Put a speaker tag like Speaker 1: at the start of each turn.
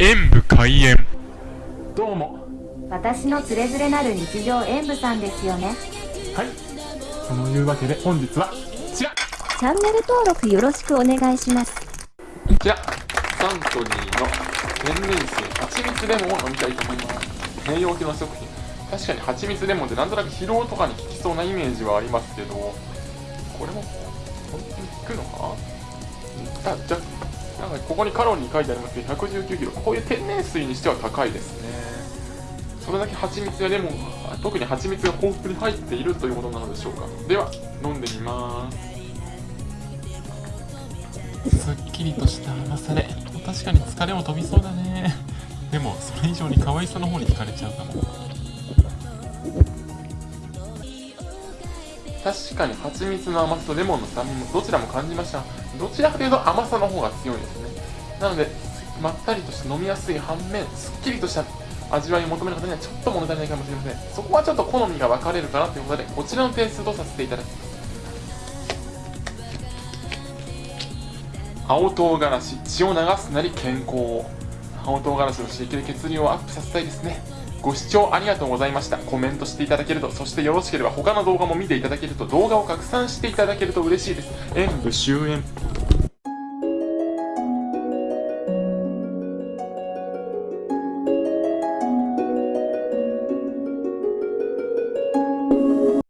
Speaker 1: 演武開演。
Speaker 2: どうも。
Speaker 3: 私のつれづれなる日常演舞さんですよね。
Speaker 2: はい。そのいうわけで本日はこちら。こ
Speaker 3: チャンネル登録よろしくお願いします。
Speaker 2: ちら。サントリーの天然水蜂蜜レモンを飲みたいと思います。栄養系の食品。確かに蜂蜜レモンってなんとなく疲労とかに効きそうなイメージはありますけどこれも本当に効くのか？あじゃなんかここにカロリー書いてありますけど119キロ。こういう天然水にしては高いですね。それだけ蜂蜜やレモンが特に蜂蜜が豊富に入っているということなのでしょうか。では飲んでみます。すっきりとした甘さで。確かに疲れも飛びそうだね。でもそれ以上に可愛さの方に惹かれちゃうかも確かに蜂蜜の甘さとレモンの酸味もどちらも感じました。どちらかというと甘さの方が強いですね。なのでまったりとして飲みやすい反面すっきりとした味わいを求める方にはちょっと物足りないかもしれません。そこはちょっと好みが分かれるかなということでこちらの点数とさせていただきます。青唐辛子血を流すなり健康を。青唐辛子の刺激で血流をアップさせたいですね。ご視聴ありがとうございました。コメントしていただけるとそしてよろしければ他の動画も見ていただけると動画を拡散していただけると嬉しいです。演武終演。